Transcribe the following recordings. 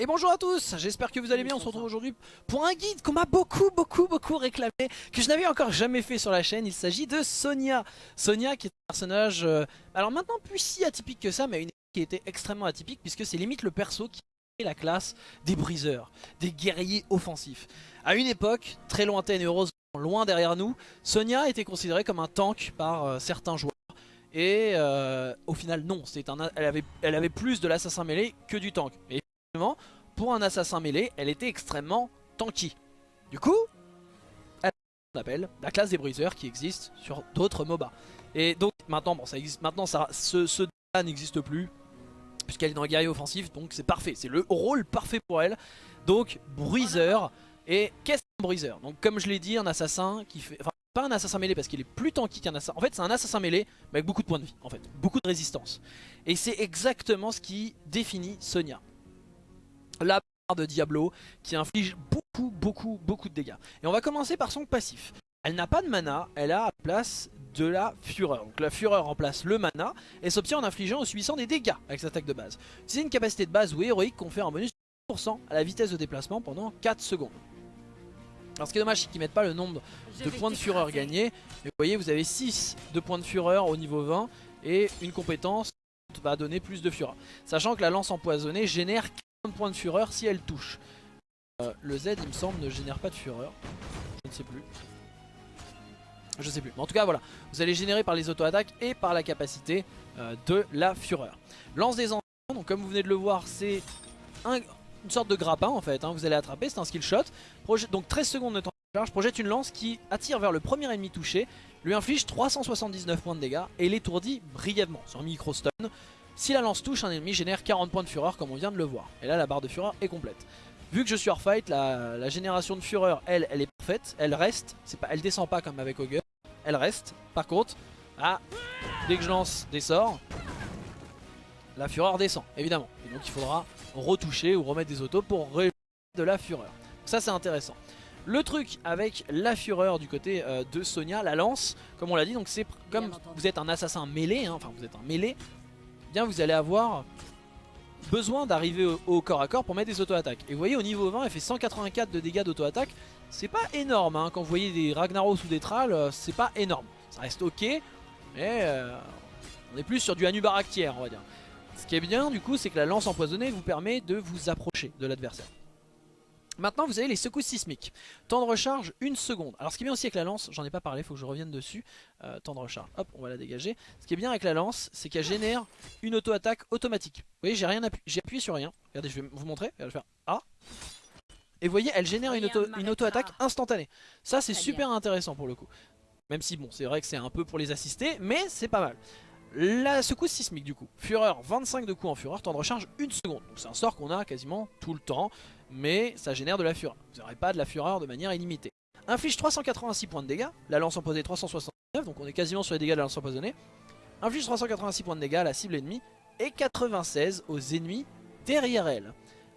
Et bonjour à tous, j'espère que vous allez bien, on se retrouve aujourd'hui pour un guide qu'on m'a beaucoup beaucoup beaucoup réclamé, que je n'avais encore jamais fait sur la chaîne, il s'agit de Sonia. Sonia qui est un personnage, euh, alors maintenant plus si atypique que ça, mais une qui était extrêmement atypique puisque c'est limite le perso qui est la classe des briseurs, des guerriers offensifs. À une époque, très lointaine et heureusement loin derrière nous, Sonia était considérée comme un tank par euh, certains joueurs. Et euh, au final non, un, elle, avait, elle avait plus de l'assassin mêlé que du tank. Et pour un assassin mêlé, elle était extrêmement tanky. Du coup, elle appelle la classe des briseurs qui existe sur d'autres MOBA. Et donc maintenant, bon, ça existe, maintenant ça, ce, ce n'existe plus puisqu'elle est dans un guerrier offensif, donc c'est parfait, c'est le rôle parfait pour elle. Donc briseur, et qu'est-ce qu'un briseur Donc comme je l'ai dit, un assassin qui fait... Enfin, pas un assassin mêlé parce qu'il est plus tanky qu'un assassin. En fait, c'est un assassin mêlé, mais avec beaucoup de points de vie, en fait. Beaucoup de résistance. Et c'est exactement ce qui définit Sonia la barre de Diablo qui inflige beaucoup beaucoup beaucoup de dégâts. Et on va commencer par son passif. Elle n'a pas de mana, elle a à place de la fureur. Donc la fureur remplace le mana et s'obtient en infligeant ou subissant des dégâts avec sa attaque de base. C'est une capacité de base ou héroïque confère un bonus de 10% à la vitesse de déplacement pendant 4 secondes. Alors ce qui est dommage c'est qu'ils mettent pas le nombre de points de fureur gagnés. Mais vous voyez vous avez 6 de points de fureur au niveau 20 et une compétence va donner plus de fureur. Sachant que la lance empoisonnée génère de points de fureur si elle touche. Euh, le Z il me semble ne génère pas de fureur. Je ne sais plus. Je sais plus. En tout cas voilà. Vous allez générer par les auto-attaques et par la capacité euh, de la fureur. Lance des enfants. Donc comme vous venez de le voir c'est une sorte de grappin en fait. Hein. Vous allez attraper. C'est un skill shot. donc 13 secondes de temps de charge. Projette une lance qui attire vers le premier ennemi touché. Lui inflige 379 points de dégâts et l'étourdit brièvement sur micro stun. Si la lance touche, un ennemi génère 40 points de fureur comme on vient de le voir. Et là la barre de fureur est complète. Vu que je suis hors fight, la, génération de fureur, elle, elle est parfaite. Elle reste, pas, elle descend pas comme avec Augur. Elle reste. Par contre, ah, dès que je lance des sorts, la fureur descend, évidemment. Et donc il faudra retoucher ou remettre des autos pour remettre de la fureur. Ça c'est intéressant. Le truc avec la fureur du côté euh, de Sonia, la lance, comme on l'a dit, donc c'est comme vous êtes un assassin mêlé, hein, enfin vous êtes un mêlé, bien vous allez avoir besoin d'arriver au, corps à corps pour mettre des auto-attaques. Et vous voyez au niveau 20 elle fait 184 de dégâts d'auto-attaque. C'est pas énorme hein. quand vous voyez des Ragnaros ou des Tralls, euh, c'est pas énorme. Ça reste ok, mais euh, on est plus sur du Anubaractière on va dire. Ce qui est bien du coup c'est que la lance empoisonnée vous permet de vous approcher de l'adversaire. Maintenant vous avez les secousses sismiques. Temps de recharge, une seconde. Alors ce qui est bien aussi avec la lance, j'en ai pas parlé, il faut que je revienne dessus. Euh, temps de recharge, hop, on va la dégager. Ce qui est bien avec la lance, c'est qu'elle génère une auto-attaque automatique. Vous voyez, j'ai rien appuyé, j'ai appuyé sur rien. Regardez, je vais vous montrer, je vais faire A. Et vous voyez, elle génère une auto-attaque instantanée. Ça c'est super intéressant pour le coup. Même si bon, c'est vrai que c'est un peu pour les assister, mais c'est pas mal. La secousse sismique du coup, fureur 25 de coups en fureur, temps de recharge 1 seconde. Donc c'est un sort qu'on a quasiment tout le temps, mais ça génère de la fureur. Vous n'aurez pas de la fureur de manière illimitée. Inflige 386 points de dégâts, la lance empoisonnée 369, donc on est quasiment sur les dégâts de la lance empoisonnée. Inflige 386 points de dégâts à la cible ennemie et 96 aux ennemis derrière elle.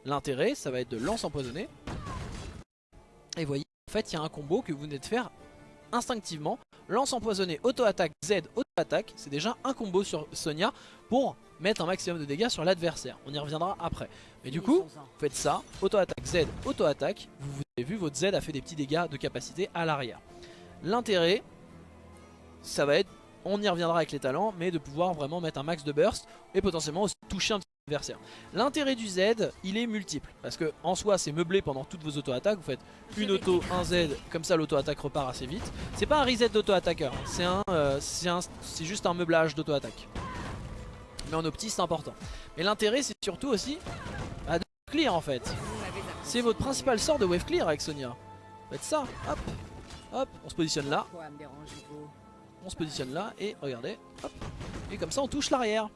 L'intérêt, ça va être de lance empoisonnée. Et voyez, en fait, il y a un combo que vous venez de faire instinctivement. Lance empoisonnée, auto-attaque, Z, auto-attaque. C'est déjà un combo sur Sonia pour mettre un maximum de dégâts sur l'adversaire. On y reviendra après. Mais du coup, vous faites ça, auto-attaque, Z, auto-attaque. Vous, avez vu, votre Z a fait des petits dégâts de capacité à l'arrière. L'intérêt, ça va être, on y reviendra avec les talents, mais de pouvoir vraiment mettre un max de burst et potentiellement aussi toucher un petit adversaire. L'intérêt du Z, il est multiple. Parce que en soi, c'est meublé pendant toutes vos auto-attaques. Vous faites une auto, un Z, comme ça l'auto-attaque repart assez vite. C'est pas un reset d'auto-attaqueur, c'est un, euh, c'est juste un meublage d'auto-attaque. Mais en opti, c'est important. Mais l'intérêt, c'est surtout aussi bah, de clear en fait. C'est votre principal sort de wave clear avec Sonia. Faites ça, hop, hop, on se positionne là. On se positionne là et regardez, hop. Et comme ça, on touche l'arrière.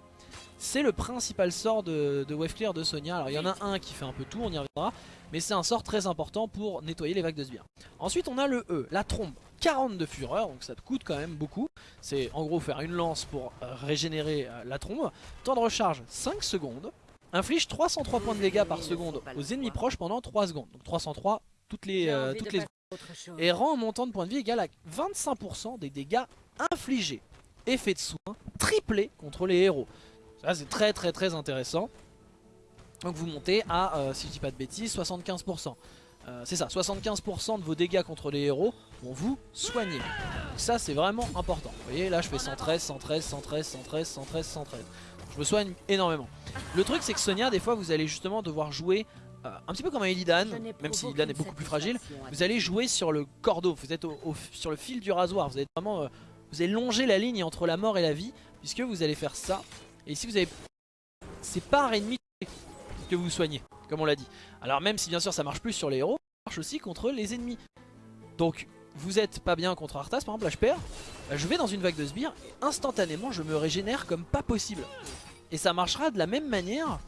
C'est le principal sort de, Wave Clear de Sonia. Alors il y en a un qui fait un peu tout, on y reviendra. Mais c'est un sort très important pour nettoyer les vagues de sbires. Ensuite on a le E, la trombe. 40 de fureur, donc ça te coûte quand même beaucoup. C'est en gros faire une lance pour euh, régénérer euh, la trombe. Temps de recharge 5 secondes. Inflige 303 points de dégâts par seconde aux ennemis proches pendant 3 secondes. Donc 303 toutes les, euh, toutes les secondes. Et rend un montant de points de vie égal à 25% des dégâts infligés. Effet de soin triplé contre les héros. Ça c'est très très très intéressant. Donc vous montez à, euh, si je dis pas de bêtises, 75%. Euh, c'est ça, 75% de vos dégâts contre les héros vont vous soigner. Donc ça c'est vraiment important. Vous voyez là je fais 113, 113, 113, 113, 113, 113. je me soigne énormément. Le truc c'est que Sonia des fois vous allez justement devoir jouer euh, un petit peu comme un Illidan, même si Illidan est beaucoup plus fragile. Vous allez jouer sur le cordeau, vous êtes sur le fil du rasoir. Vous êtes vraiment, euh, vous allez longer la ligne entre la mort et la vie puisque vous allez faire ça. Et ici vous avez, c'est par ennemi que vous soignez comme on l'a dit. Alors même si bien sûr ça marche plus sur les héros, ça marche aussi contre les ennemis. Donc vous êtes pas bien contre Arthas, par exemple là je perds, bah, je vais dans une vague de sbires et instantanément je me régénère comme pas possible. Et ça marchera de la même manière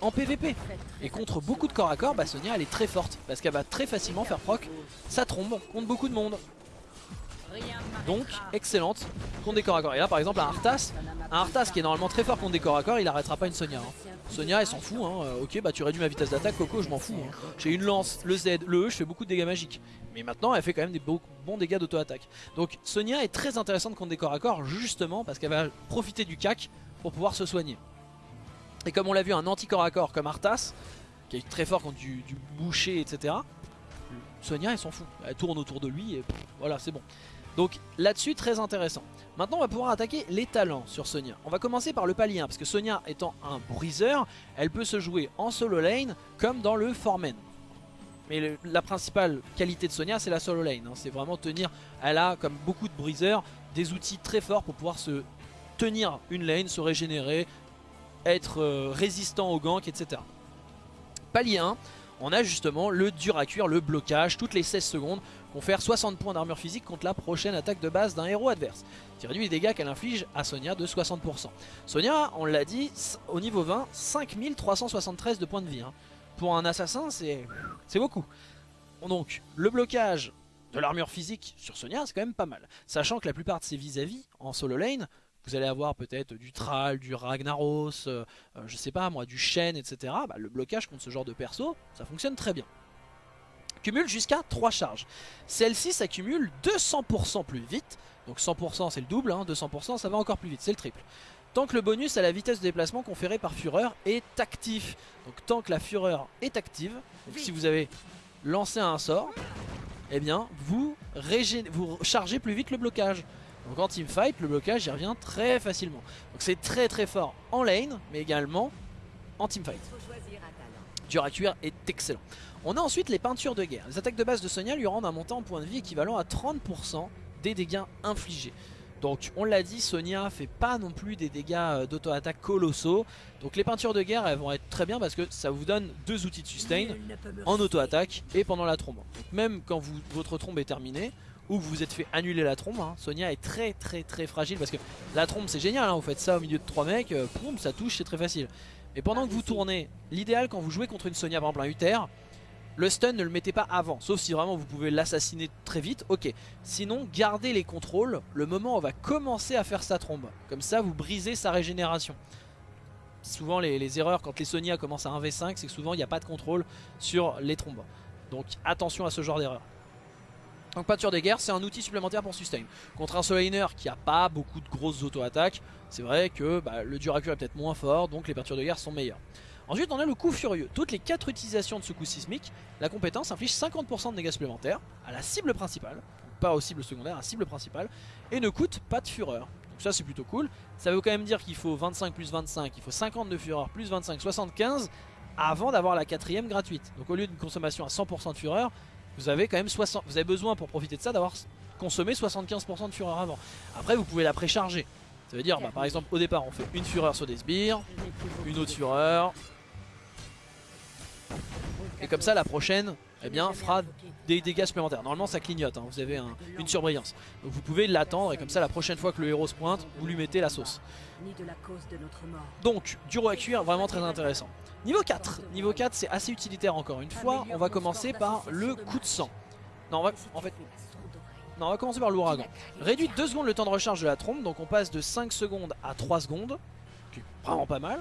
en PVP. Et contre beaucoup de corps à corps, bah Sonia elle est très forte parce qu'elle va très facilement faire proc sa trombe contre beaucoup de monde. Donc excellente contre des corps à corps. Et là par exemple un Arthas, un Arthas qui est normalement très fort contre des corps à corps, il arrêtera pas une Sonia. Hein. Sonia elle s'en fout, hein. Euh, ok bah tu réduis ma vitesse d'attaque, Coco je m'en fous. Hein. J'ai une lance, le Z, le E, je fais beaucoup de dégâts magiques. Mais maintenant elle fait quand même des bons dégâts d'auto-attaque. Donc Sonia est très intéressante contre des corps à corps justement parce qu'elle va profiter du cac pour pouvoir se soigner. Et comme on l'a vu un anti-corps à corps comme Arthas, qui est très fort contre du, boucher etc. Sonia elle s'en fout, elle tourne autour de lui et voilà c'est bon. Donc là-dessus très intéressant. Maintenant on va pouvoir attaquer les talents sur Sonia. On va commencer par le palier 1 parce que Sonia étant un briseur, elle peut se jouer en solo lane comme dans le Formen. Mais la principale qualité de Sonia c'est la solo lane. Hein. C'est vraiment tenir, elle a comme beaucoup de briseurs des outils très forts pour pouvoir se tenir une lane, se régénérer, être euh, résistant au gank etc. Palier 1, on a justement le dur à cuire, le blocage, toutes les 16 secondes confère 60 points d'armure physique contre la prochaine attaque de base d'un héros adverse. Qui réduit les dégâts qu'elle inflige à Sonia de 60%. Sonia, on l'a dit, au niveau 20, 5373 de points de vie. Hein. Pour un assassin, c'est beaucoup. Donc, le blocage de l'armure physique sur Sonia, c'est quand même pas mal. Sachant que la plupart de ses vis-à-vis, en solo lane, vous allez avoir peut-être du Thrall, du Ragnaros, euh, euh, je sais pas moi, du Shen, etc. Bah, le blocage contre ce genre de perso, ça fonctionne très bien cumule jusqu'à 3 charges. Celle-ci s'accumule 200% plus vite. Donc 100% c'est le double, 200% hein. ça va encore plus vite, c'est le triple. Tant que le bonus à la vitesse de déplacement conférée par Fureur est actif. Donc tant que la Fureur est active, si vous avez lancé un sort, eh bien vous, vous chargez plus vite le blocage. Donc en teamfight, le blocage y revient très facilement. Donc c'est très très fort en lane, mais également en teamfight. Dur à cuire est excellent. On a ensuite les peintures de guerre. Les attaques de base de Sonia lui rendent un montant en points de vie équivalent à 30% des dégâts infligés. Donc on l'a dit, Sonia fait pas non plus des dégâts euh, d'auto-attaque colossaux. Donc les peintures de guerre elles vont être très bien parce que ça vous donne deux outils de sustain en auto-attaque et pendant la trombe. Donc même quand votre trombe est terminée ou vous vous êtes fait annuler la trombe, hein, Sonia est très très très fragile parce que la trombe c'est génial, hein, vous faites ça au milieu de trois mecs, euh, ça touche, c'est très facile. Et pendant que vous tournez, l'idéal quand vous jouez contre une Sonia par exemple un Uther, le stun ne le mettez pas avant, sauf si vraiment vous pouvez l'assassiner très vite, ok. Sinon, gardez les contrôles le moment où on va commencer à faire sa trombe. Comme ça, vous brisez sa régénération. Souvent, les, erreurs quand les Sonia commencent à 1v5, c'est que souvent, il n'y a pas de contrôle sur les trombes. Donc attention à ce genre d'erreur. Donc peinture des guerres, c'est un outil supplémentaire pour sustain. Contre un soliner qui a pas beaucoup de grosses auto-attaques, c'est vrai que bah, le dur est peut-être moins fort, donc les peintures de guerre sont meilleures. Ensuite on a le coup furieux. Toutes les 4 utilisations de ce coup sismique, la compétence inflige 50% de dégâts supplémentaires à la cible principale, pas aux cibles secondaires, à la cible principale, et ne coûte pas de fureur. Donc ça c'est plutôt cool. Ça veut quand même dire qu'il faut 25 plus 25, il faut 50 de fureur plus 25, 75 avant d'avoir la quatrième gratuite. Donc au lieu d'une consommation à 100% de fureur, vous avez quand même 60, vous avez besoin pour profiter de ça d'avoir consommé 75% de fureur avant. Après vous pouvez la précharger. Ça veut dire bah, par exemple au départ on fait une fureur sur des sbires, une autre fureur, et comme ça la prochaine eh bien, fera des dégâts supplémentaires. Normalement ça clignote, hein. vous avez une surbrillance. Donc vous pouvez l'attendre et comme ça la prochaine fois que le héros se pointe, vous lui mettez la sauce. Donc, dur à cuire, vraiment très intéressant. Niveau 4, niveau 4 c'est assez utilitaire encore une fois. On va commencer par le coup de sang. Non, on va, en fait, non, on va commencer par l'ouragan. Réduit 2 secondes le temps de recharge de la trompe, donc on passe de 5 secondes à 3 secondes. Qui vraiment pas mal.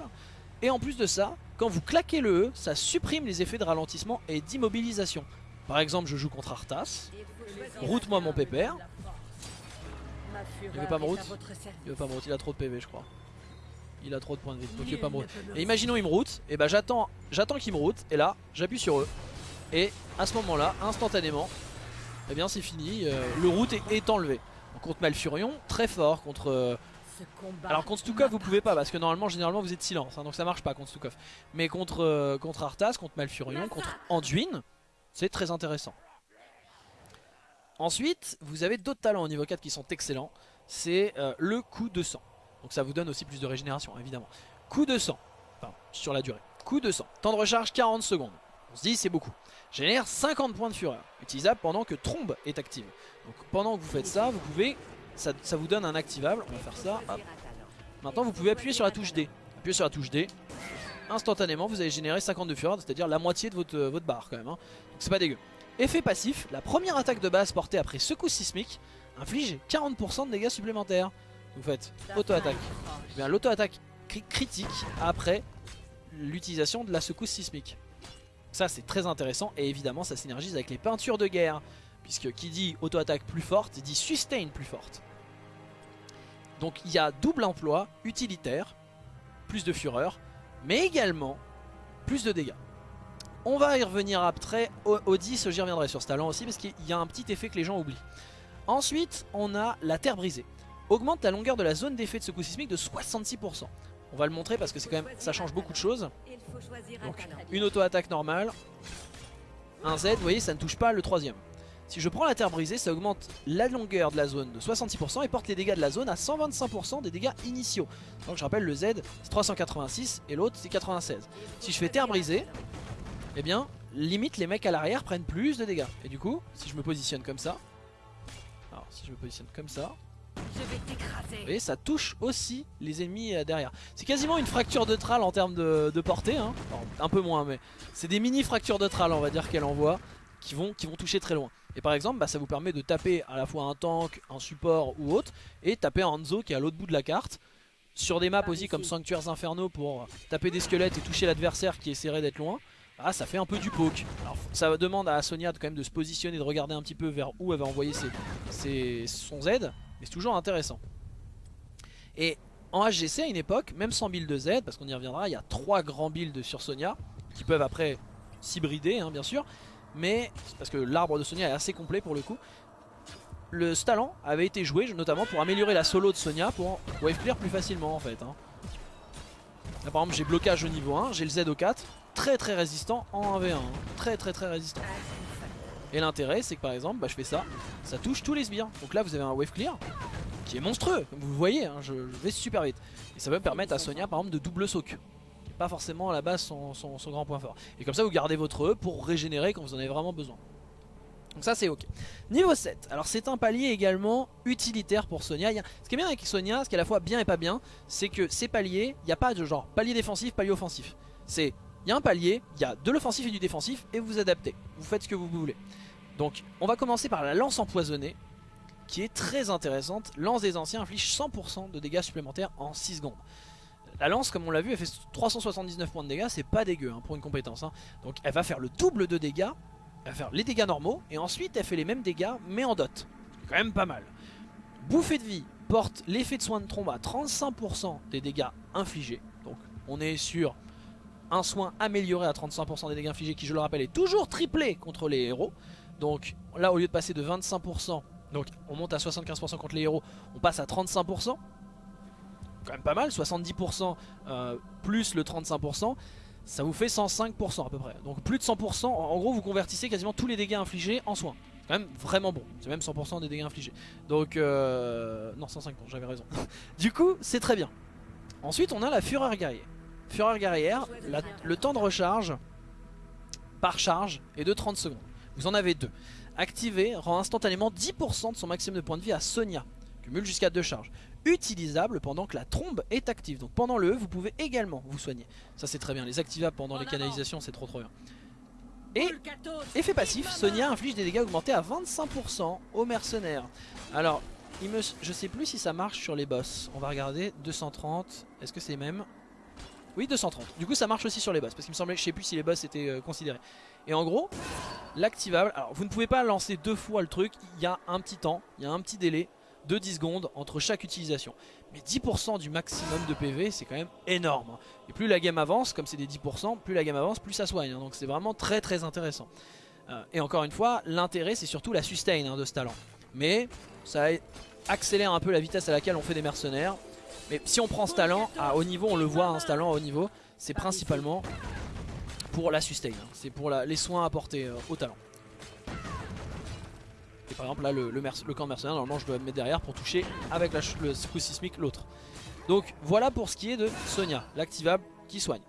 Et en plus de ça, quand vous claquez le E, ça supprime les effets de ralentissement et d'immobilisation. Par exemple, je joue contre Arthas. Route-moi mon pépère. Il veut pas me route Il veut pas me route, il a trop de PV je crois. il a trop de points de vie, donc il va pas me route. Et imaginons il me route, et bah j'attends j'attends qu'il me route, et là j'appuie sur eux. Et à ce moment là, instantanément, eh bien c'est fini, euh, le route est, est enlevé. Donc, contre Malfurion, très fort, contre... euh, alors contre Stukov vous pouvez pas parce que normalement généralement vous êtes silence hein, donc ça marche pas contre Stukov. Mais contre, euh, contre Arthas, contre Malfurion, contre Anduin c'est très intéressant. Ensuite vous avez d'autres talents au niveau 4 qui sont excellents. C'est euh, le coup de sang. Donc ça vous donne aussi plus de régénération évidemment. Coup de sang. Enfin sur la durée. Coup de sang. Temps de recharge 40 secondes. On se dit c'est beaucoup. Génère 50 points de fureur. Utilisable pendant que Trombe est active. Donc pendant que vous faites ça vous pouvez ça, vous donne un activable on va faire ça. Maintenant vous pouvez appuyer sur la touche D. Appuyez sur la touche D. Instantanément vous allez générer 50 de fureur, c'est à dire la moitié de votre, euh, votre barre quand même. hein. Donc c'est pas dégueu. Effet passif, la première attaque de base portée après secousse sismique inflige 40% de dégâts supplémentaires. Vous faites auto-attaque. Eh l'auto-attaque cri- critique après l'utilisation de la secousse sismique. Ça c'est très intéressant et évidemment ça synergise avec les peintures de guerre. Puisque qui dit auto-attaque plus forte, dit sustain plus forte. Donc il y a double emploi utilitaire, plus de fureur, mais également plus de dégâts. On va y revenir après, au, au 10 j'y reviendrai sur ce talent aussi parce qu'il y a un petit effet que les gens oublient. Ensuite on a la terre brisée. Augmente la longueur de la zone d'effet de secousse sismique de 66%. On va le montrer parce que c'est quand même ça change beaucoup de choses. Donc une auto-attaque normale, un Z, vous voyez ça ne touche pas le troisième. Si je prends la terre brisée, ça augmente la longueur de la zone de 66% et porte les dégâts de la zone à 125% des dégâts initiaux. Donc je rappelle le Z c'est 386 et l'autre c'est 96. Si je fais terre brisée, eh bien limite les mecs à l'arrière prennent plus de dégâts. Et du coup, si je me positionne comme ça, alors si je me positionne comme ça, Je vais vous voyez, ça touche aussi les ennemis euh, derrière. C'est quasiment une fracture de tral en termes de, de portée. Hein. Un peu moins, mais c'est des mini fractures de tral, on va dire, qu'elle envoie, qui vont, qui vont toucher très loin. Et par exemple, bah, ça vous permet de taper à la fois un tank, un support ou autre, et taper un Hanzo qui est à l'autre bout de la carte. Sur des maps aussi comme Sanctuaires Infernaux pour taper des squelettes et toucher l'adversaire qui essaierait d'être loin. Ah, ça fait un peu du poke. Alors, ça demande à Sonia de, quand même de se positionner, de regarder un petit peu vers où elle va envoyer ses, ses- son Z, mais c'est toujours intéressant. Et en HGC à une époque, même sans build de Z, parce qu'on y reviendra, il y a trois grands builds sur Sonia qui peuvent après s'hybrider, hein, bien sûr. Mais parce que l'arbre de Sonia est assez complet pour le coup. Le ce talent avait été joué notamment pour améliorer la solo de Sonia pour wave clear plus facilement en fait. hein. Là par exemple j'ai blocage au niveau 1, j'ai le Z au 4, très très résistant en 1v1, hein. très très très résistant. Et l'intérêt c'est que par exemple bah, je fais ça, ça touche tous les sbires. Donc là vous avez un wave clear qui est monstrueux, comme vous voyez, hein, je, vais super vite. Et ça va permettre à Sonia par exemple de double soak. Pas forcément à la base son, son- grand point fort. Et comme ça vous gardez votre E pour régénérer quand vous en avez vraiment besoin. Donc ça c'est ok. Niveau 7, alors c'est un palier également utilitaire pour Sonia. Ce qui est bien avec Sonia, ce qui est à la fois bien et pas bien, c'est que ces paliers, il n'y a pas de genre palier défensif, palier offensif. C'est, il y a un palier, il y a de l'offensif et du défensif, et vous vous adaptez. Vous faites ce que vous voulez. Donc on va commencer par la lance empoisonnée, qui est très intéressante. Lance des anciens inflige 100% de dégâts supplémentaires en 6 secondes. La lance, comme on l'a vu, elle fait 379 points de dégâts, c'est pas dégueu hein, pour une compétence. hein. Donc elle va faire le double de dégâts, elle va faire les dégâts normaux, et ensuite elle fait les mêmes dégâts, mais en dot. Quand même pas mal. Bouffée de vie porte l'effet de soin de trombe à 35% des dégâts infligés. Donc on est sur un soin amélioré à 35% des dégâts infligés, qui je le rappelle est toujours triplé contre les héros. Donc là, au lieu de passer de 25%, donc on monte à 75% contre les héros, on passe à 35%. Quand même pas mal, 70% euh, plus le 35%, ça vous fait 105% à peu près. Donc plus de 100%, en gros vous convertissez quasiment tous les dégâts infligés en soins. Quand même vraiment bon, c'est même 100% des dégâts infligés. Donc euh, non 105%, j'avais raison. du coup c'est très bien. Ensuite on a la fureur guerrière. Fureur guerrière, le temps de recharge par charge est de 30 secondes. Vous en avez deux. Activé rend instantanément 10% de son maximum de points de vie à Sonia. Cumule jusqu'à deux charges. Utilisable pendant que la trombe est active. Donc pendant le E, vous pouvez également vous soigner. Ça c'est très bien. Les activables pendant les canalisations, c'est trop trop bien. Et effet passif, Sonia inflige des dégâts augmentés à 25% aux mercenaires. Alors, il me, je sais plus si ça marche sur les boss. On va regarder. 230. Est-ce que c'est les mêmes Oui, 230. Du coup, ça marche aussi sur les boss. Parce qu'il me semblait, je sais plus si les boss étaient euh, considérés. Et en gros, l'activable. Alors, vous ne pouvez pas lancer deux fois le truc. Il y a un petit temps, il y a un petit délai de 10 secondes entre chaque utilisation. Mais 10% du maximum de PV, c'est quand même énorme. Et plus la game avance, comme c'est des 10%, plus la game avance, plus ça soigne. hein. donc c'est vraiment très très intéressant. Euh, et encore une fois, l'intérêt c'est surtout la sustain hein, de ce talent. Mais ça accélère un peu la vitesse à laquelle on fait des mercenaires. Mais si on prend ce talent à haut niveau, on le voit, hein, ce talent à haut niveau, c'est principalement pour la sustain. hein. C'est pour les soins apportés euh, au talent. Et par exemple là le, camp de mercenaires normalement je dois me mettre derrière pour toucher avec le coup sismique l'autre. Donc voilà pour ce qui est de Sonia, l'activable qui soigne.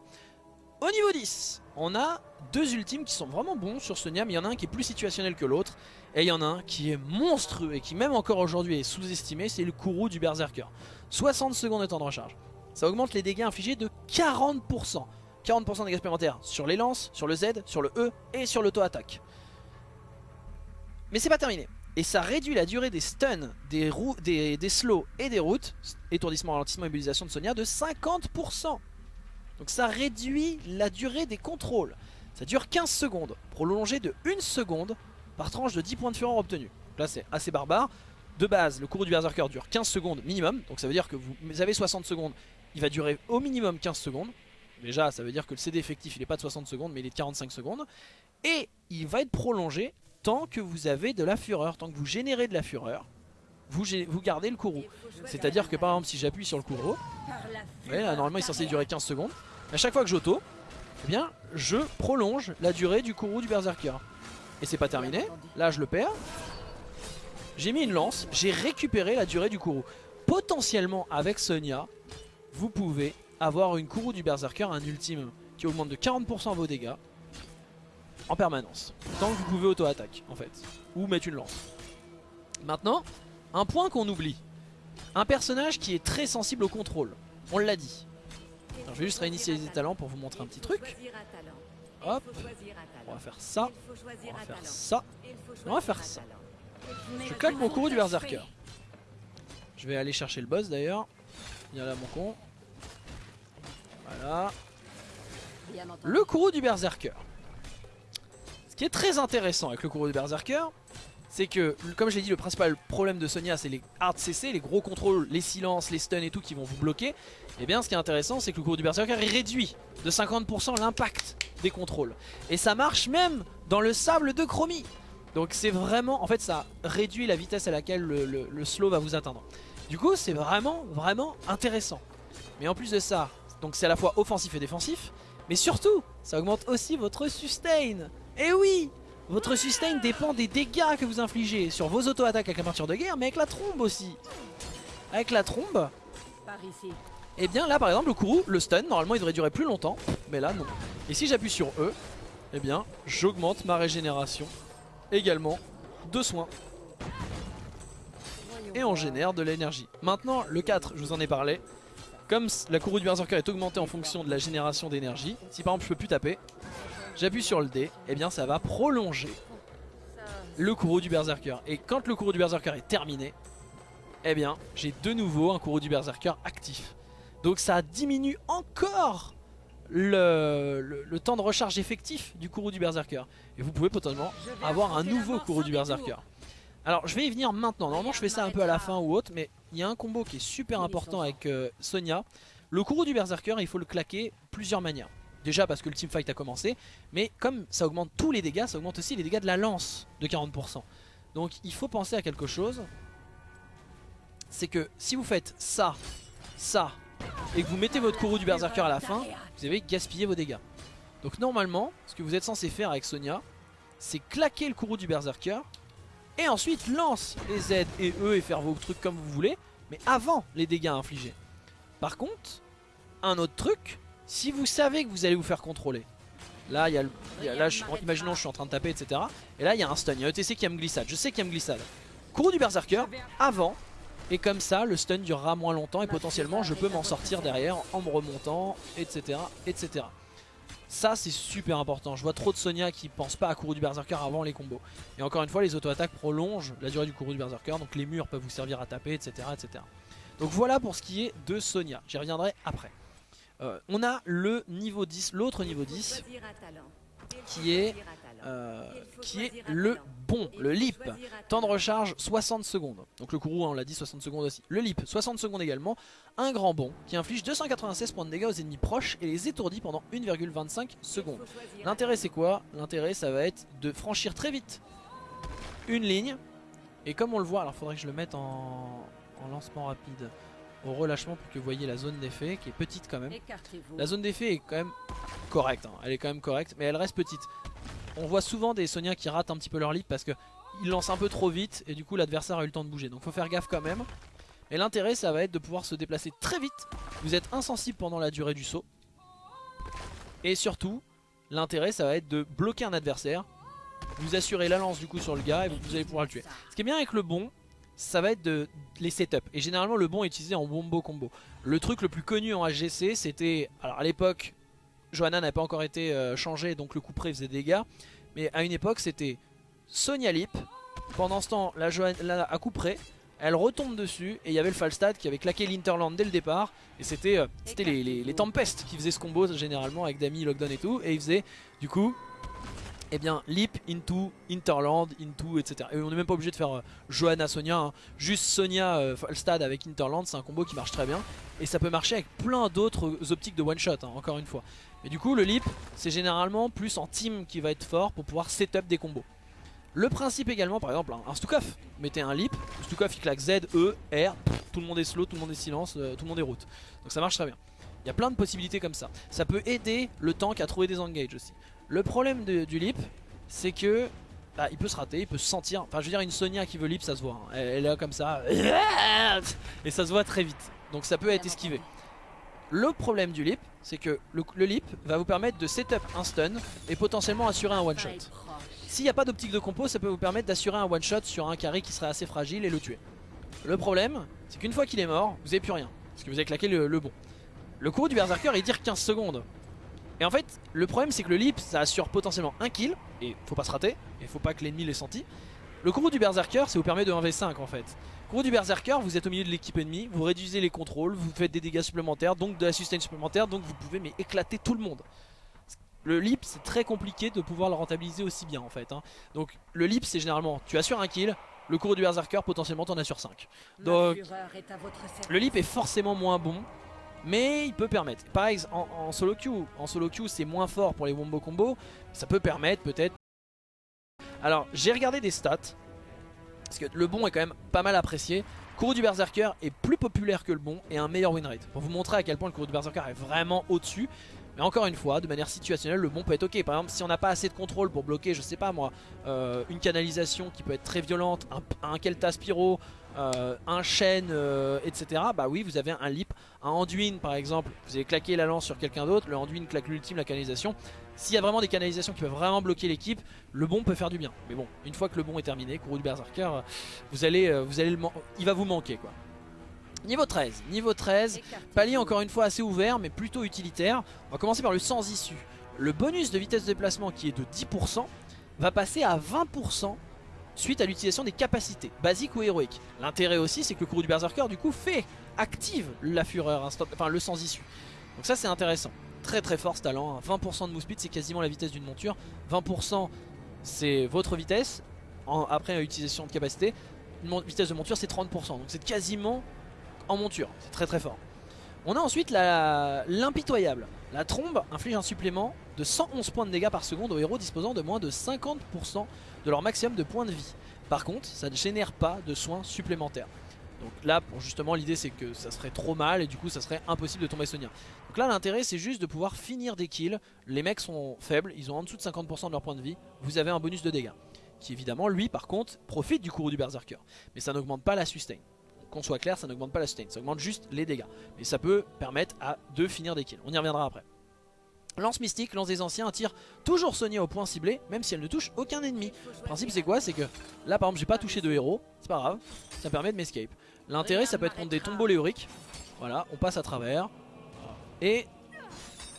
Au niveau 10, on a deux ultimes qui sont vraiment bons sur Sonia, mais il y en a un qui est plus situationnel que l'autre. Et il y en a un qui est monstrueux et qui même encore aujourd'hui est sous-estimé, c'est le Kourou du Berserker. 60 secondes de temps de recharge. Ça augmente les dégâts infligés de 40%. 40% de dégâts supplémentaires sur les lances, sur le Z, sur le E et sur l'auto-attaque. Mais c'est pas terminé. Et ça réduit la durée des stuns, des, des, des slows et des routes, étourdissement, ralentissement, immobilisation de Sonia, de 50%. Donc ça réduit la durée des contrôles. Ça dure 15 secondes, prolongé de 1 seconde par tranche de 10 points de fureur obtenus. Là c'est assez barbare. De base, le courroux du Berserker dure 15 secondes minimum, donc ça veut dire que vous avez 60 secondes, il va durer au minimum 15 secondes. Déjà, ça veut dire que le CD effectif il est pas de 60 secondes, mais il est de 45 secondes. Et il va être prolongé tant que vous avez de la fureur, tant que vous générez de la fureur, vous, gardez le courroux. C'est-à-dire que par exemple, si j'appuie sur le courroux, vous voyez, là, normalement il est censé durer 15 secondes. À chaque fois que j'auto, eh bien, je prolonge la durée du courroux du Berserker. Et c'est pas terminé, là je le perds. J'ai mis une lance, j'ai récupéré la durée du courroux. Potentiellement avec Sonia, vous pouvez avoir une courroux du Berserker, un ultime qui augmente de 40% vos dégâts en permanence. Tant que vous pouvez auto-attaque en fait, ou mettre une lance. Maintenant, un point qu'on oublie. Un personnage qui est très sensible au contrôle. On l'a dit. Je vais juste réinitialiser les talents pour vous montrer un petit truc. Hop, on va faire ça, on va faire ça, on va faire ça. Je claque mon courroux du Berserker. Je vais aller chercher le boss d'ailleurs. Viens là mon con. Voilà. Le courroux du Berserker. Ce qui est très intéressant avec le courroux du Berserker, c'est que, comme je l'ai dit, le principal problème de Sonia, c'est les hard CC, les gros contrôles, les silences, les stuns et tout qui vont vous bloquer. Et bien, ce qui est intéressant, c'est que le courroux du Berserker réduit de 50% l'impact des contrôles. Et ça marche même dans le sable de chromie. Donc c'est vraiment, en fait ça réduit la vitesse à laquelle le, le- le slow va vous atteindre. Du coup c'est vraiment, vraiment intéressant. Mais en plus de ça, donc c'est à la fois offensif et défensif, mais surtout, ça augmente aussi votre sustain. Et oui Votre sustain dépend des dégâts que vous infligez sur vos auto-attaques avec la peinture de guerre, mais avec la trombe aussi. Avec la trombe, et bien là par exemple le courroux, le stun, normalement il devrait durer plus longtemps, mais là non. Et si j'appuie sur E, eh bien j'augmente ma régénération également de soins. Et on génère de l'énergie. Maintenant le 4, je vous en ai parlé. Comme la courroux du berserker est augmentée en fonction de la génération d'énergie, si par exemple je peux plus taper, j'appuie sur le D, et bien ça va prolonger le courroux du berserker. Et quand le courroux du berserker est terminé, eh bien j'ai de nouveau un courroux du berserker actif. Donc ça diminue encore le, le- le temps de recharge effectif du courroux du berserker. Et vous pouvez potentiellement avoir un nouveau courroux du berserker. Alors je vais y venir maintenant, normalement je fais ça un peu à la fin ou autre, mais il y a un combo qui est super important avec euh, Sonia. Le courroux du berserker, il faut le claquer plusieurs manières. Déjà parce que le teamfight a commencé, mais comme ça augmente tous les dégâts, ça augmente aussi les dégâts de la lance de 40%. Donc il faut penser à quelque chose, c'est que si vous faites ça, ça, et que vous mettez votre courroux du berserker à la fin, vous avez gaspillé vos dégâts. Donc normalement, ce que vous êtes censé faire avec Sonia, c'est claquer le courroux du berserker, et ensuite lance les Z et E et faire vos trucs comme vous voulez, mais avant les dégâts infligés. Par contre, un autre truc, si vous savez que vous allez vous faire contrôler, là, il y a, le- je- imaginons je suis en train de taper, etc. Et là, il y a un stun, il y a ETC qui a me glissade, je sais qu'il y a me glissade. Courroux du berserker, avant, et comme ça, le stun durera moins longtemps et potentiellement je peux m'en sortir derrière en me remontant, etc. etc. Ça c'est super important, je vois trop de Sonia qui pensent pas à courroux du berserker avant les combos. Et encore une fois les auto-attaques prolongent la durée du courroux du berserker, donc les murs peuvent vous servir à taper, etc. etc. Donc voilà pour ce qui est de Sonia, j'y reviendrai après. Euh, on a le niveau 10, l'autre niveau 10, qui est, euh, qui est le bon, le lip. Temps de recharge 60 secondes. Donc le courroux, hein, on l'a dit, 60 secondes aussi. Le lip, 60 secondes également. Un grand bond qui inflige 296 points de dégâts aux ennemis proches et les étourdit pendant 1,25 secondes. L'intérêt c'est quoi? L'intérêt ça va être de franchir très vite une ligne. Et comme on le voit, alors faudrait que je le mette en, en lancement rapide au relâchement pour que vous voyez la zone d'effet qui est petite quand même. La zone d'effet est quand même correcte, hein. elle est quand même correcte, mais elle reste petite. On voit souvent des Sonia qui ratent un petit peu leur leap parce que ils lancent un peu trop vite et du coup l'adversaire a eu le temps de bouger. Donc faut faire gaffe quand même. Et l'intérêt ça va être de pouvoir se déplacer très vite. Vous êtes insensible pendant la durée du saut. Et surtout, l'intérêt ça va être de bloquer un adversaire. Vous assurez la lance du coup sur le gars et vous allez pouvoir le tuer. Ce qui est bien avec le bon, ça va être de les setups. Et généralement le bon est utilisé en wombo combo. Le truc le plus connu en HGC c'était, alors à l'époque, Johanna n'a pas encore été euh, changé donc le coup près faisait dégâts. Mais à une époque c'était Sonia Lip. Pendant ce temps, la, Johanna, à coup près, elle retombe dessus et il y avait le Falstad qui avait claqué l'Interland dès le départ. Et c'était euh, les, les, qui faisaient ce combo généralement avec Dami, Lockdown et tout. Et ils faisaient du coup eh bien Leap into Interland into etc. Et on n'est même pas obligé de faire euh, Johanna Sonia, hein. juste Sonia euh, Falstad avec Interland, c'est un combo qui marche très bien. Et ça peut marcher avec plein d'autres optiques de one shot, hein, encore une fois. Mais du coup le Leap c'est généralement plus en team qui va être fort pour pouvoir setup des combos. Le principe également, par exemple, un Stukov, mettez un leap, Stukov il claque Z, E, R, tout le monde est slow, tout le monde est silence, euh, tout le monde est route. Donc ça marche très bien. Il y a plein de possibilités comme ça. Ça peut aider le tank à trouver des engages aussi. Le problème du leap, c'est que bah, il peut se rater, il peut se sentir. Enfin, je veux dire, une Sonia qui veut leap, ça se voit. Hein. Elle, est là comme ça. Et ça se voit très vite. Donc ça peut être esquivé. Le problème du leap, c'est que le, leap va vous permettre de setup un stun et potentiellement assurer un one shot. S'il n'y a pas d'optique de compo, ça peut vous permettre d'assurer un one shot sur un carry qui serait assez fragile et le tuer. Le problème, c'est qu'une fois qu'il est mort, vous n'avez plus rien. Parce que vous avez claqué le, bon. Le coup du Berserker, il tire 15 secondes. Et en fait, le problème c'est que le leap ça assure potentiellement un kill, et faut pas se rater, et faut pas que l'ennemi l'ait senti. Le courroux du Berserker, ça vous permet de 1v5 en fait. Le courroux du Berserker, vous êtes au milieu de l'équipe ennemie, vous réduisez les contrôles, vous faites des dégâts supplémentaires, donc de la sustain supplémentaire, donc vous pouvez mais éclater tout le monde. Le leap c'est très compliqué de pouvoir le rentabiliser aussi bien en fait. Hein. Donc le leap c'est généralement, tu assures un kill, le courroux du Berserker potentiellement t'en assures 5. Donc le leap est forcément moins bon, mais il peut permettre. Par exemple, en, solo queue, en solo queue c'est moins fort pour les wombo combo, ça peut permettre peut-être. Alors j'ai regardé des stats, parce que le bon est quand même pas mal apprécié. Courroux du Berserker est plus populaire que le bon et un meilleur win rate. Pour vous montrer à quel point le Courroux du Berserker est vraiment au-dessus. Mais encore une fois, de manière situationnelle, le bon peut être ok. Par exemple, si on n'a pas assez de contrôle pour bloquer, je sais pas moi, euh, une canalisation qui peut être très violente, un, un Kelta Spiro, euh, un chêne, euh, etc. Bah oui, vous avez un lip, un Anduin par exemple. Vous avez claqué la lance sur quelqu'un d'autre, le Anduin claque l'ultime, la canalisation. S'il y a vraiment des canalisations qui peuvent vraiment bloquer l'équipe, le bon peut faire du bien. Mais bon, une fois que le bon est terminé, Kourou du Berserker, vous allez, vous allez le il va vous manquer quoi. Niveau 13, niveau 13, palier encore une fois assez ouvert mais plutôt utilitaire. On va commencer par le sans issue. Le bonus de vitesse de déplacement qui est de 10% va passer à 20% suite à l'utilisation des capacités, basiques ou héroïques. L'intérêt aussi c'est que le cours du Berserker du coup fait, active la fureur, enfin le sans issue. Donc ça c'est intéressant. Très très fort ce talent, 20% hein. de move speed c'est quasiment la vitesse d'une monture, 20% c'est votre vitesse, après l'utilisation de capacité, une vitesse de monture c'est 30%, donc c'est quasiment en monture, c'est très très fort. On a ensuite l'impitoyable. La trombe inflige un supplément de 111 points de dégâts par seconde aux héros disposant de moins de 50% de leur maximum de points de vie. Par contre, ça ne génère pas de soins supplémentaires. Donc là, justement, l'idée c'est que ça serait trop mal et du coup ça serait impossible de tomber Sonia. Donc là, l'intérêt c'est juste de pouvoir finir des kills. Les mecs sont faibles, ils ont en dessous de 50% de leur points de vie. Vous avez un bonus de dégâts. Qui évidemment, lui par contre, profite du courroux du Berserker. Mais ça n'augmente pas la sustain qu'on soit clair, ça n'augmente pas la sustain, ça augmente juste les dégâts. Mais ça peut permettre à de finir des kills. On y reviendra après. Lance mystique, lance des anciens, tire toujours Sonia au point ciblé, même si elle ne touche aucun ennemi. Le principe c'est quoi? C'est que là par exemple j'ai pas touché de héros, c'est pas grave, ça permet de m'escape. L'intérêt ça peut être contre des tombeaux léoriques, voilà, on passe à travers, et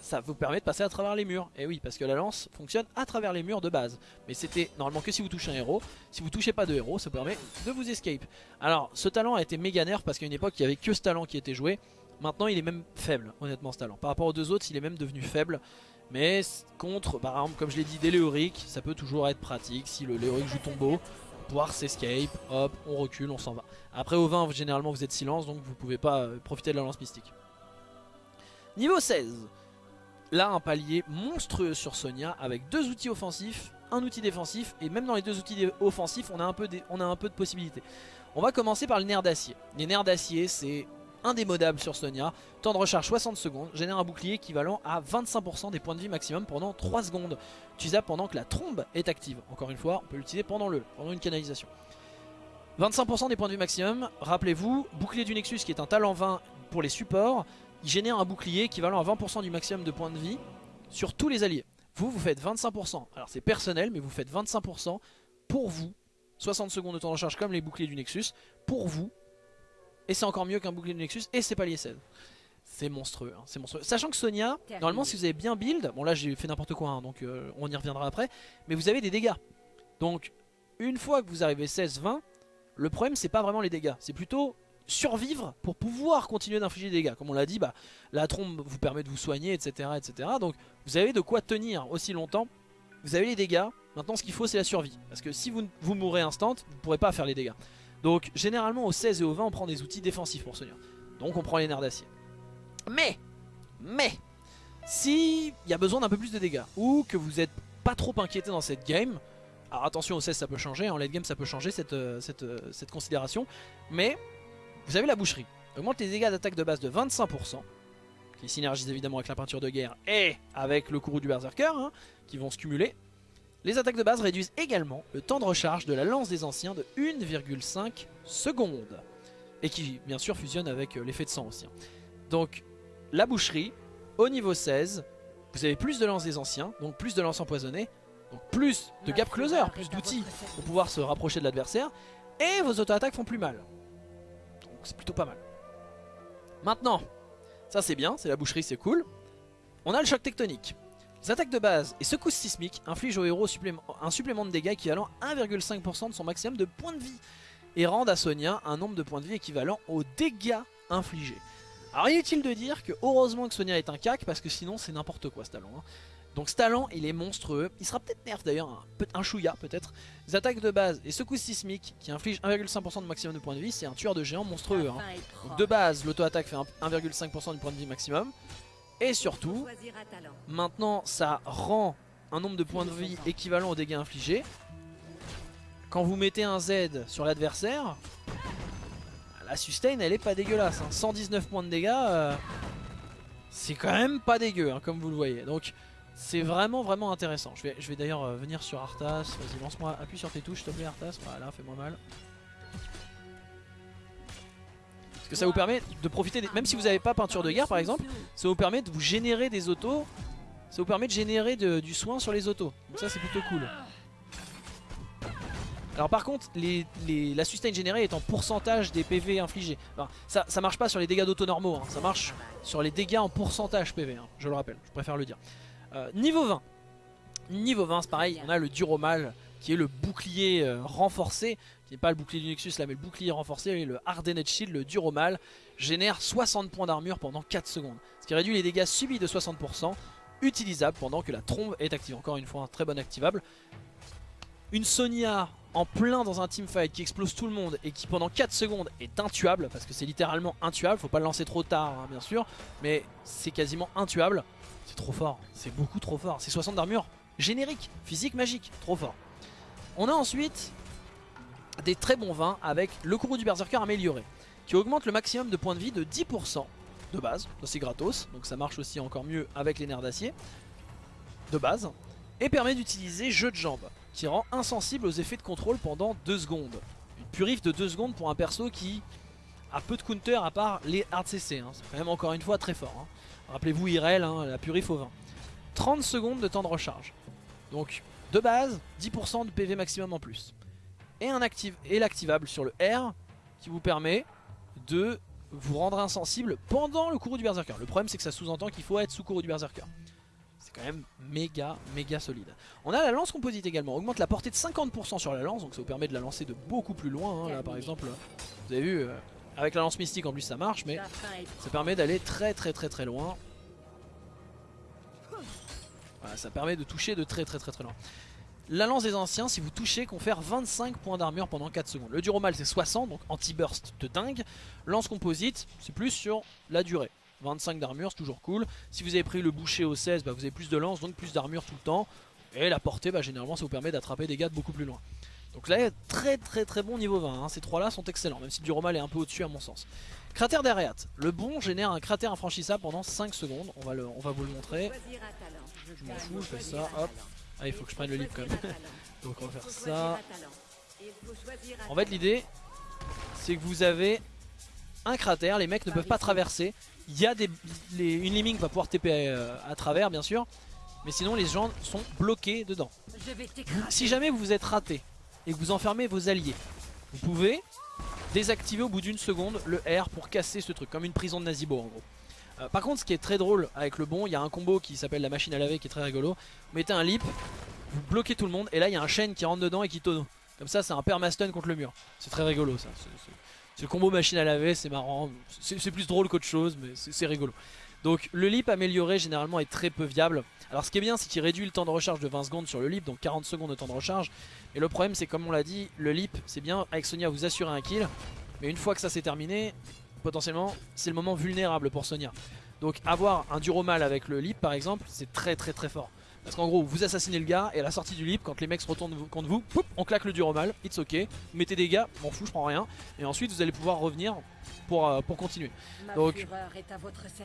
ça vous permet de passer à travers les murs. Et oui, parce que la lance fonctionne à travers les murs de base. Mais c'était normalement que si vous touchez un héros. Si vous touchez pas de héros, ça permet de vous escape. Alors, ce talent a été méga nerf parce qu'à une époque, il y avait que ce talent qui était joué. Maintenant, il est même faible, honnêtement, ce talent. Par rapport aux deux autres, il est même devenu faible. Mais contre, par exemple, comme je l'ai dit, des léoriques, ça peut toujours être pratique. Si le léorique joue tombeau, pouvoir s'escape, hop, on recule, on s'en va. Après au 20, généralement vous êtes silence, donc vous pouvez pas euh, profiter de la lance mystique. Niveau 16, là un palier monstrueux sur Sonia avec deux outils offensifs, un outil défensif, et même dans les deux outils offensifs, on a un peu, on a un peu de possibilités. On va commencer par le nerf d'acier. Les nerfs d'acier, c'est indémodable sur Sonia. Temps de recharge 60 secondes, génère un bouclier équivalent à 25% des points de vie maximum pendant 3 secondes. Utilisable pendant que la trombe est active. Encore une fois, on peut l'utiliser pendant, le, pendant une canalisation. 25% des points de vie maximum, rappelez-vous, bouclier du Nexus qui est un talent 20 pour les supports, il génère un bouclier équivalent à 20% du maximum de points de vie sur tous les alliés. Vous, vous faites 25%, alors c'est personnel, mais vous faites 25% pour vous, 60 secondes de temps de recharge comme les boucliers du Nexus, pour vous, et c'est encore mieux qu'un bouclier de Nexus. Et c'est pas lié 16. C'est monstrueux, hein, c'est monstrueux. Sachant que Sonia, normalement si vous avez bien build, bon là j'ai fait n'importe quoi, hein, donc euh, on y reviendra après, mais vous avez des dégâts. Donc une fois que vous arrivez 16-20, le problème c'est pas vraiment les dégâts, c'est plutôt survivre pour pouvoir continuer d'infliger des dégâts. Comme on l'a dit, bah, la trombe vous permet de vous soigner, etc., etc. Donc vous avez de quoi tenir aussi longtemps. Vous avez les dégâts, maintenant ce qu'il faut c'est la survie. Parce que si vous, vous mourrez instant, vous ne pourrez pas faire les dégâts. Donc généralement au 16 et au 20 on prend des outils défensifs pour Sonia. Donc on prend les nerfs d'acier. Mais, mais, si il y a besoin d'un peu plus de dégâts, ou que vous n'êtes pas trop inquiété dans cette game, alors attention au 16 ça peut changer, en late game ça peut changer cette, euh, euh, cette considération, mais vous avez la boucherie. Augmente les dégâts d'attaque de base de 25%, qui synergise évidemment avec la peinture de guerre et avec le courroux du berserker, hein, qui vont se cumuler. Les attaques de base réduisent également le temps de recharge de la lance des anciens de 1,5 secondes. Et qui bien sûr fusionne avec euh, l'effet de sang aussi. Hein. Donc la boucherie, au niveau 16, vous avez plus de lance des anciens, donc plus de lance empoisonnée, donc plus de gap closer, plus d'outils pour pouvoir se rapprocher de l'adversaire, et vos auto-attaques font plus mal. Donc c'est plutôt pas mal. Maintenant, ça c'est bien, c'est la boucherie, c'est cool. On a le choc tectonique. Les attaques de base et secousses sismiques infligent au héros un supplément de dégâts équivalent à 1,5% de son maximum de points de vie et rendent à Sonia un nombre de points de vie équivalent aux dégâts infligés. Alors inutile de dire que heureusement que Sonia est un cac parce que sinon c'est n'importe quoi ce talent. Hein. Donc ce talent il est monstrueux, il sera peut-être nerf d'ailleurs, un, un chouïa peut-être. Les attaques de base et secousses sismiques qui infligent 1,5% de maximum de points de vie, c'est un tueur de géants monstrueux. Hein. Donc de base l'auto-attaque fait 1,5% du point de vie maximum. Et surtout, maintenant ça rend un nombre de points de vie équivalent aux dégâts infligés. Quand vous mettez un Z sur l'adversaire, la sustain elle est pas dégueulasse. 119 hein. points de dégâts, euh, c'est quand même pas dégueu, hein, comme vous le voyez. Donc c'est vraiment vraiment intéressant. Je vais, d'ailleurs euh, venir sur Arthas. Vas-y, lance-moi, appuie sur tes touches, s'il te plaît, Arthas. Voilà, fais-moi mal que ça vous permet de profiter, même si vous n'avez pas peinture de guerre par exemple, ça vous permet de vous générer des autos, ça vous permet de générer du soin sur les autos. Donc ça c'est plutôt cool. Alors par contre, les, la sustain générée est en pourcentage des PV infligés. ça, ça marche pas sur les dégâts d'auto normaux, hein. ça marche sur les dégâts en pourcentage PV, hein. je le rappelle, je préfère le dire. Euh, niveau 20. Niveau 20 c'est pareil, on a le Duromal qui est le bouclier euh, renforcé pas le bouclier du Nexus là mais le bouclier renforcé, le Hardened Shield, le Duromal, génère 60 points d'armure pendant 4 secondes. Ce qui réduit les dégâts subis de 60%, utilisable pendant que la trombe est active. Encore une fois, un très bon activable. Une Sonia en plein dans un teamfight qui explose tout le monde et qui pendant 4 secondes est intuable, parce que c'est littéralement intuable, faut pas le lancer trop tard hein, bien sûr, mais c'est quasiment intuable. C'est trop fort, c'est beaucoup trop fort. C'est 60 d'armure générique, physique, magique, trop fort. On a ensuite des très bons vins avec le courroux du berserker amélioré qui augmente le maximum de points de vie de 10% de base, c'est gratos, donc ça marche aussi encore mieux avec les nerfs d'acier de base et permet d'utiliser jeu de jambes qui rend insensible aux effets de contrôle pendant 2 secondes. Une purif de 2 secondes pour un perso qui a peu de counter à part les hard CC, hein. c'est quand même encore une fois très fort. Hein. Rappelez-vous Irel, hein, la purif au 20. 30 secondes de temps de recharge. Donc de base, 10% de PV maximum en plus et, un active, l'activable sur le R qui vous permet de vous rendre insensible pendant le courroux du berserker. Le problème c'est que ça sous-entend qu'il faut être sous courroux du berserker. C'est quand même méga méga solide. On a la lance composite également, augmente la portée de 50% sur la lance, donc ça vous permet de la lancer de beaucoup plus loin. Hein. Là par exemple, vous avez vu, euh, avec la lance mystique en plus ça marche, mais ça permet d'aller très très très très loin. Voilà, ça permet de toucher de très très très très loin. La lance des anciens, si vous touchez, confère 25 points d'armure pendant 4 secondes. Le duromal c'est 60, donc anti-burst de dingue. Lance composite, c'est plus sur la durée. 25 d'armure, c'est toujours cool. Si vous avez pris le boucher au 16, bah, vous avez plus de lance, donc plus d'armure tout le temps. Et la portée, bah, généralement, ça vous permet d'attraper des gars de beaucoup plus loin. Donc là, très très très bon niveau 20. hein. Ces trois-là sont excellents, même si duromal est un peu au-dessus à mon sens. Cratère d'Areat. Le bon génère un cratère infranchissable pendant 5 secondes. On va, le, on va vous le montrer. Je m'en fous, je fais ça, hop. Ah, il faut que je prenne le livre quand même. Donc on va faire ça. En fait, l'idée, c'est que vous avez un cratère, les mecs ne peuvent pas traverser. Il y a des, les- une lemming va pouvoir TP euh, à travers, bien sûr. Mais sinon, les gens sont bloqués dedans. Si jamais vous vous êtes raté et que vous enfermez vos alliés, vous pouvez désactiver au bout d'une seconde le R pour casser ce truc, comme une prison de Nazibo en gros. Euh, par contre, ce qui est très drôle avec le bon, il y a un combo qui s'appelle la machine à laver qui est très rigolo. Vous mettez un lip, vous bloquez tout le monde, et là il y a un chaîne qui rentre dedans et qui tonne. Comme ça, c'est un permastun contre le mur. C'est très rigolo ça. C'est- le combo machine à laver, c'est marrant. C'est plus drôle qu'autre chose, mais c'est rigolo. Donc le lip amélioré généralement est très peu viable. Alors ce qui est bien c'est qu'il réduit le temps de recharge de 20 secondes sur le lip, donc 40 secondes de temps de recharge. Et le problème c'est comme on l'a dit, le lip c'est bien avec Sonia vous assurez un kill. Mais une fois que ça c'est terminé, potentiellement c'est le moment vulnérable pour Sonia. Donc avoir un duromal avec le lip par exemple c'est très très très fort. Parce qu'en gros vous assassinez le gars et à la sortie du lip quand les mecs se retournent contre vous, poup, on claque le duromal, it's ok, vous mettez des gars, m'en fous je prends rien. Et ensuite vous allez pouvoir revenir pour, euh, pour continuer. Donc,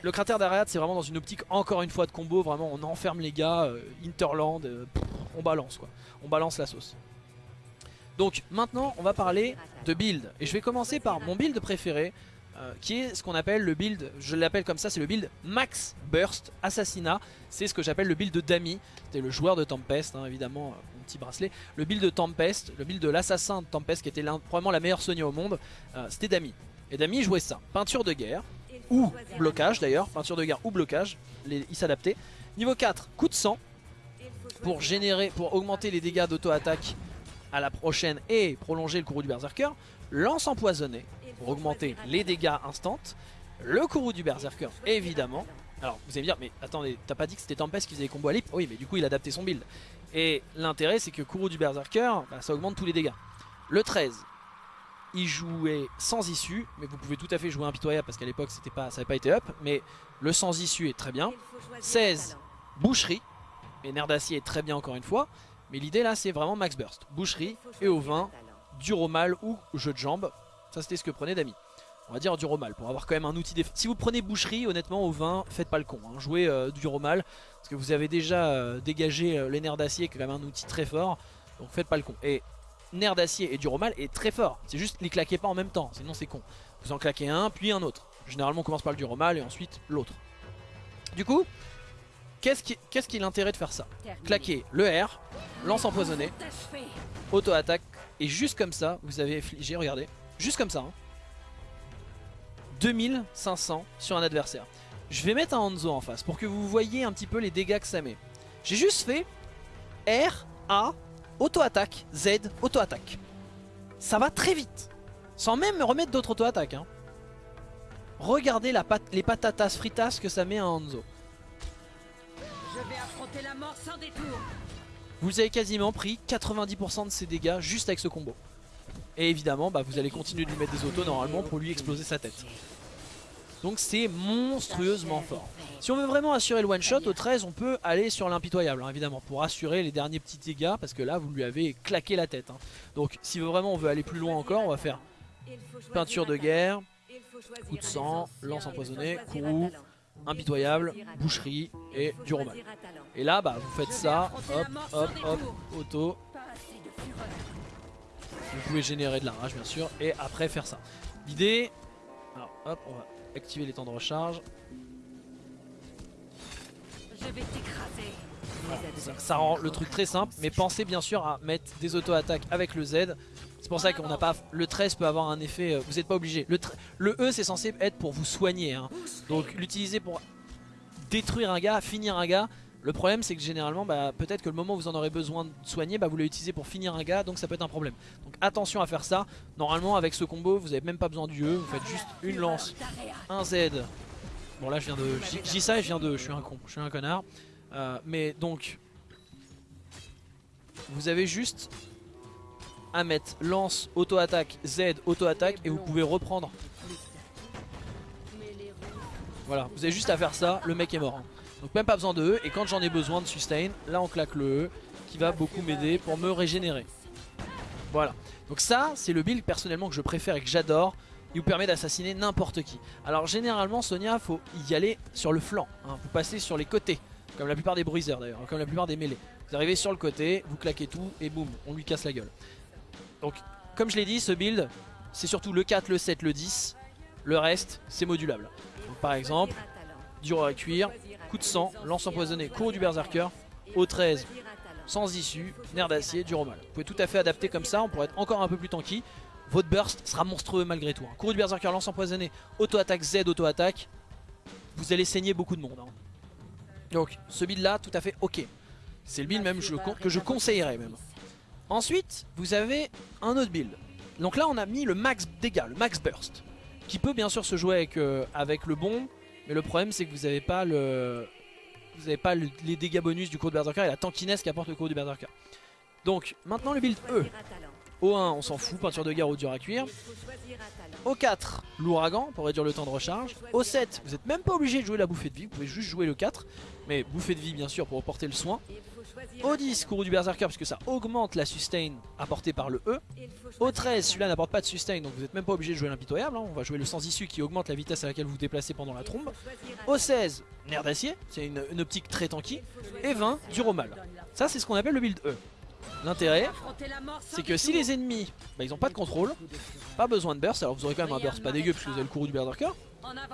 Le cratère d'Ariat c'est vraiment dans une optique encore une fois de combo, vraiment on enferme les gars, euh, Interland, euh, pff, on balance quoi, on balance la sauce. Donc maintenant on va parler de build, et je vais commencer par mon build préféré, euh, qui est ce qu'on appelle le build, je l'appelle comme ça, c'est le build Max Burst Assassinat, c'est ce que j'appelle le build de Dami, c'était le joueur de Tempest, hein, évidemment, euh, mon petit bracelet, le build de Tempest, le build de l'assassin de Tempest, qui était probablement la meilleure Sonia au monde, euh, c'était Dami. Et Dami jouait ça, peinture de guerre, ou blocage d'ailleurs, peinture de guerre ou blocage, il s'adaptait. Niveau 4, coup de sang, pour générer, pour augmenter les dégâts d'auto-attaque à la prochaine et prolonger le courroux du berserker. Lance empoisonné, pour augmenter les dégâts instants. Le courroux du berserker, évidemment. Alors vous allez me dire, mais attendez, t'as pas dit que c'était Tempest qui faisait les combos à lip Oui, mais du coup il a adapté son build. Et l'intérêt c'est que courroux du berserker, bah, ça augmente tous les dégâts. Le 13, il jouait sans issue, mais vous pouvez tout à fait jouer impitoyable parce qu'à l'époque ça n'avait pas été up, mais le sans issue est très bien. 16, boucherie, et nerf d'acier est très bien encore une fois, mais l'idée là c'est vraiment max burst. Boucherie et au vin, duromal ou jeu de jambes, ça c'était ce que prenait Dami. On va dire duromal pour avoir quand même un outil déf... Si vous prenez boucherie, honnêtement au vin, faites pas le con, hein. jouez euh, duromal, parce que vous avez déjà euh, dégagé euh, les nerfs d'acier qui est quand même un outil très fort, donc faites pas le con. Et nerf d'acier et duromal est très fort, c'est juste les claquez pas en même temps, sinon c'est con. Vous en claquez un, puis un autre. Généralement on commence par le duromal et ensuite l'autre. Du coup, qu'est-ce qui, est l'intérêt de faire ça? Claquer le R, lance empoisonné, auto-attaque, et juste comme ça, vous avez infligé, regardez, juste comme ça, hein, 2500 sur un adversaire. Je vais mettre un Hanzo en face pour que vous voyez un petit peu les dégâts que ça met. J'ai juste fait R, A, auto-attaque, Z, auto-attaque. Ça va très vite, sans même me remettre d'autres auto-attaques. hein. Regardez la pat- les patatas fritas que ça met à Hanzo. Je vais affronter la mort sans détour. Vous avez quasiment pris 90% de ses dégâts juste avec ce combo. Et évidemment, bah, vous allez continuer de lui mettre des autos normalement pour lui exploser sa tête. Donc c'est monstrueusement fort. Si on veut vraiment assurer le one shot, au 13 on peut aller sur l'impitoyable hein, évidemment pour assurer les derniers petits dégâts parce que là vous lui avez claqué la tête. hein. Donc si vraiment on veut aller plus loin encore, on va faire peinture de guerre, coup de sang, lance empoisonnée, courroux, impitoyable, boucherie et du romal. Et là bah vous faites ça, hop hop hop, auto, Pas assez de fureur. Vous pouvez générer de la rage bien sûr et après faire ça. L'idée, alors hop on va activer les temps de recharge. Je vais t'écraser. Ça, ça rend le truc très simple, mais pensez bien sûr à mettre des auto-attaques avec le Z. C'est pour ça qu'on n'a pas. Le 13 peut avoir un effet. euh, Vous n'êtes pas obligé. Le E c'est censé être pour vous soigner. hein. Donc l'utiliser pour détruire un gars, finir un gars. Le problème c'est que généralement, bah, peut-être que le moment où vous en aurez besoin de soigner, bah, vous l'utilisez pour finir un gars, donc ça peut être un problème. Donc attention à faire ça. Normalement avec ce combo, vous n'avez même pas besoin du E, vous faites juste une lance, un Z. Bon là je viens de. Dis ça et je viens de. Je suis un con, je suis un connard. Euh, mais donc, vous avez juste à mettre lance, auto-attaque, Z, auto-attaque et vous pouvez reprendre. Voilà, vous avez juste à faire ça, le mec est mort. Hein. Donc même pas besoin de E et quand j'en ai besoin de sustain, là on claque le E qui va beaucoup m'aider pour me régénérer. Voilà, donc ça c'est le build personnellement que je préfère et que j'adore. Il vous permet d'assassiner n'importe qui. Alors généralement Sonia faut y aller sur le flanc, hein. vous passez sur les côtés, comme la plupart des bruisers d'ailleurs, comme la plupart des mêlées. Vous arrivez sur le côté, vous claquez tout et boum, on lui casse la gueule. Donc comme je l'ai dit, ce build c'est surtout le 4, le 7, le 10, le reste c'est modulable. Donc, par exemple, dur à cuire, coup de sang, lance empoisonné, cours du berserker, au 13, sans issue, nerf d'acier, dur au mal. Vous pouvez tout à fait adapter comme ça, on pourrait être encore un peu plus tanky. Votre burst sera monstrueux malgré tout. hein. Cours du berserker, lance empoisonné, auto-attaque Z, auto-attaque. Vous allez saigner beaucoup de monde. hein. Donc ce build là, tout à fait ok. C'est le build même que je conseillerais même. Ensuite, vous avez un autre build. Donc là on a mis le max dégâts, le max burst. Qui peut bien sûr se jouer avec, euh, avec le bon, mais le problème c'est que vous n'avez pas les dégâts bonus du cours de Berserker et la tankiness qu'apporte le cours du Berserker. Donc maintenant le build E. Au 1 on s'en fout, peinture de guerre ou dur à cuire. Au 4 l'ouragan pour réduire le temps de recharge. Au 7 vous n'êtes même pas obligé de jouer la bouffée de vie, vous pouvez juste jouer le 4. Mais bouffée de vie bien sûr pour apporter le soin. Au 10 cours du Berserker parce que ça augmente la sustain apportée par le E. Au 13 celui-là n'apporte pas de sustain donc vous n'êtes même pas obligé de jouer l'impitoyable. hein. On va jouer le sans issue qui augmente la vitesse à laquelle vous vous déplacez pendant la trombe. Au 16, nerf d'acier, c'est une, optique très tanky. Et 20, dur au mal. Ça, c'est ce qu'on appelle le build E. L'intérêt, c'est que si les ennemis, bah, ils ont pas de contrôle, pas besoin de burst, alors vous aurez quand même un burst pas dégueu parce que vous avez le courroux du berserker.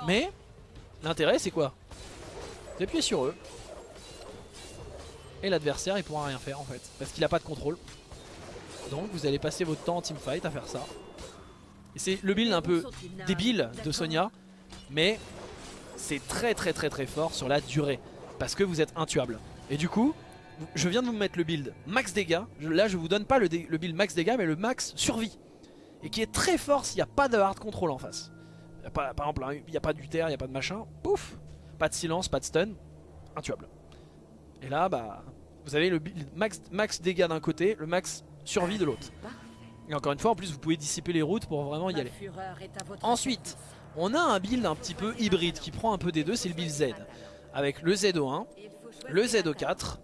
Mais l'intérêt, c'est quoi? Vous appuyez sur eux. Et l'adversaire, il pourra rien faire en fait, parce qu'il a pas de contrôle. Donc vous allez passer votre temps en teamfight à faire ça. Et c'est le build un peu débile de Sonia, mais c'est très très très très fort sur la durée parce que vous êtes intuable. Et du coup, je viens de vous mettre le build max dégâts. Là, je vous donne pas le, build max dégâts, mais le max survie. Et qui est très fort s'il n'y a pas de hard control en face. Par exemple, il n'y a pas d'uter, il n'y a pas de machin. Pouf Pas de silence, pas de stun. Intuable. Et là, bah, vous avez le max, max dégâts d'un côté, le max survie de l'autre. Et encore une fois, en plus, vous pouvez dissiper les routes pour vraiment y aller. Ensuite, on a un build un petit peu hybride qui prend un peu des deux, c'est le build Z. Avec le ZO1, le ZO4,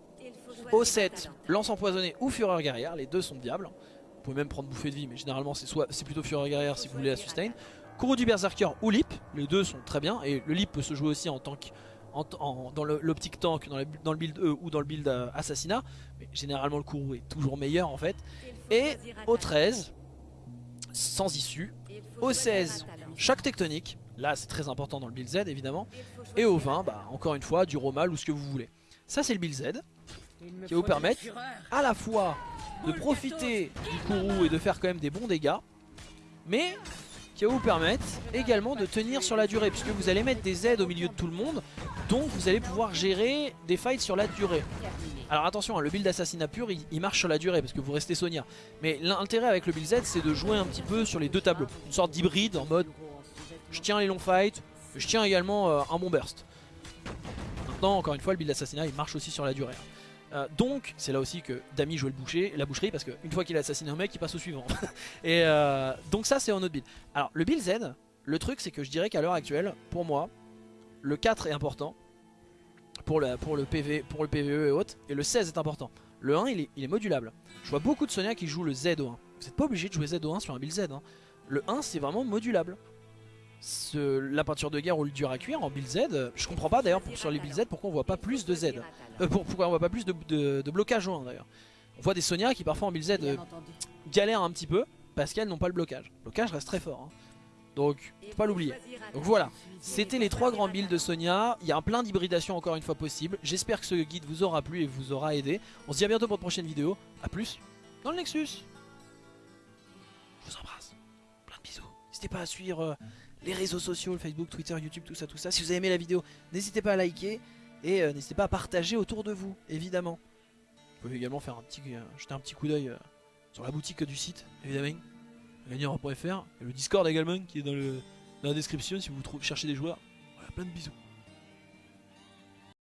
O7, lance empoisonnée ou fureur guerrière, les deux sont diables. Vous pouvez même prendre bouffée de vie, mais généralement c'est plutôt fureur guerrière si vous voulez la sustain. Kourou du berserker ou lip, les deux sont très bien et le lip peut se jouer aussi en tank en, en- dans l'optique tank, dans, la- dans le build E ou dans le build euh, assassinat, mais généralement le Kourou est toujours meilleur en fait. Et au 13, sans issue, au 16, choc tectonique, là c'est très important dans le build Z évidemment, et au 20, bah, encore une fois, du romal ou ce que vous voulez. Ça c'est le build Z, qui va vous permettre à la fois de profiter du Kourou et de faire quand même des bons dégâts, mais qui va vous permettre également de tenir sur la durée, puisque vous allez mettre des Z au milieu de tout le monde, donc vous allez pouvoir gérer des fights sur la durée. Alors attention, hein, le build assassinat pur, il, marche sur la durée, parce que vous restez Sonia. Mais l'intérêt avec le build Z, c'est de jouer un petit peu sur les deux tableaux. Une sorte d'hybride en mode, je tiens les longs fights, je tiens également euh, un bon burst. Maintenant, encore une fois, le build assassinat, il marche aussi sur la durée. Euh, donc, c'est là aussi que Dami joue le boucher, la boucherie, parce qu'une fois qu'il a assassiné un mec, il passe au suivant. Et euh, donc ça, c'est un autre build. Alors, le build Z, le truc, c'est que je dirais qu'à l'heure actuelle, pour moi, le 4 est important pour, la, pour, le PV, pour le PVE et autres, et le 16 est important. Le 1, il est, il est modulable. Je vois beaucoup de Sonia qui jouent le Z au 1. Vous n'êtes pas obligé de jouer Z au 1 sur un build Z. hein. Le 1, c'est vraiment modulable. Ce- la peinture de guerre ou le dur à cuire en build Z, je comprends pas d'ailleurs pour- sur les build Z pourquoi on voit pas plus de Z. Euh, pour- pourquoi on voit pas plus de, de- de blocage au 1 d'ailleurs. On voit des Sonia qui parfois en build Z euh, galèrent un petit peu parce qu'elles n'ont pas le blocage. Le blocage reste très fort. hein. Donc, faut pas l'oublier. Donc voilà, c'était les trois grands builds de Sonia. Il y a un plein d'hybridations encore une fois possible. J'espère que ce guide vous aura plu et vous aura aidé. On se dit à bientôt pour de prochaines vidéos. A plus dans le Nexus. Je vous embrasse. Plein de bisous. N'hésitez pas à suivre euh, les réseaux sociaux, le Facebook, Twitter, YouTube, tout ça, tout ça. Si vous avez aimé la vidéo, n'hésitez pas à liker et euh, n'hésitez pas à partager autour de vous, évidemment. Vous pouvez également faire un petit, euh, jeter un petit coup d'œil euh, sur la boutique du site, évidemment. Gagnera.fr et le Discord également qui est dans, le, dans la description si vous cherchez des joueurs. Voilà, plein de bisous.